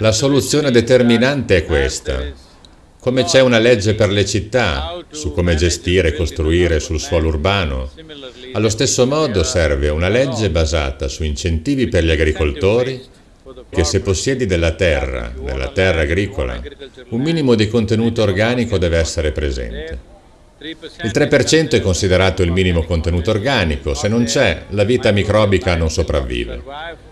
La soluzione determinante è questa. Come c'è una legge per le città, su come gestire e costruire sul suolo urbano, allo stesso modo serve una legge basata su incentivi per gli agricoltori che se possiedi della terra, della terra agricola, un minimo di contenuto organico deve essere presente. Il 3% è considerato il minimo contenuto organico, se non c'è, la vita microbica non sopravvive.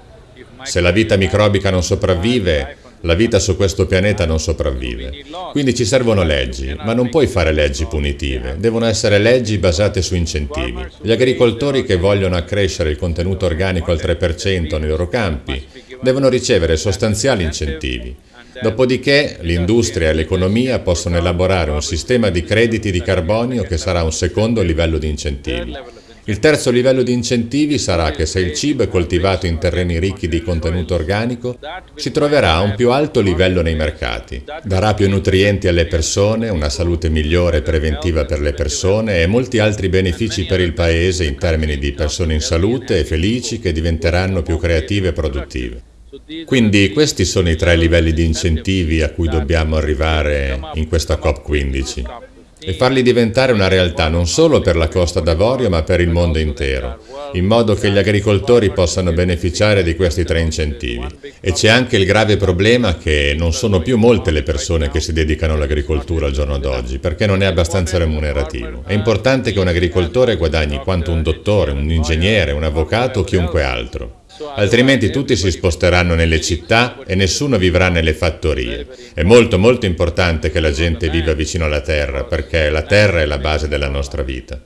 Se la vita microbica non sopravvive, la vita su questo pianeta non sopravvive. Quindi ci servono leggi, ma non puoi fare leggi punitive, devono essere leggi basate su incentivi. Gli agricoltori che vogliono accrescere il contenuto organico al 3% nei loro campi devono ricevere sostanziali incentivi. Dopodiché l'industria e l'economia possono elaborare un sistema di crediti di carbonio che sarà un secondo livello di incentivi. Il terzo livello di incentivi sarà che se il cibo è coltivato in terreni ricchi di contenuto organico, si troverà a un più alto livello nei mercati. Darà più nutrienti alle persone, una salute migliore e preventiva per le persone e molti altri benefici per il Paese in termini di persone in salute e felici che diventeranno più creative e produttive. Quindi questi sono i tre livelli di incentivi a cui dobbiamo arrivare in questa COP15 e farli diventare una realtà non solo per la Costa d'Avorio ma per il mondo intero, in modo che gli agricoltori possano beneficiare di questi tre incentivi. E c'è anche il grave problema che non sono più molte le persone che si dedicano all'agricoltura al giorno d'oggi, perché non è abbastanza remunerativo. È importante che un agricoltore guadagni quanto un dottore, un ingegnere, un avvocato o chiunque altro altrimenti tutti si sposteranno nelle città e nessuno vivrà nelle fattorie. È molto molto importante che la gente viva vicino alla terra, perché la terra è la base della nostra vita.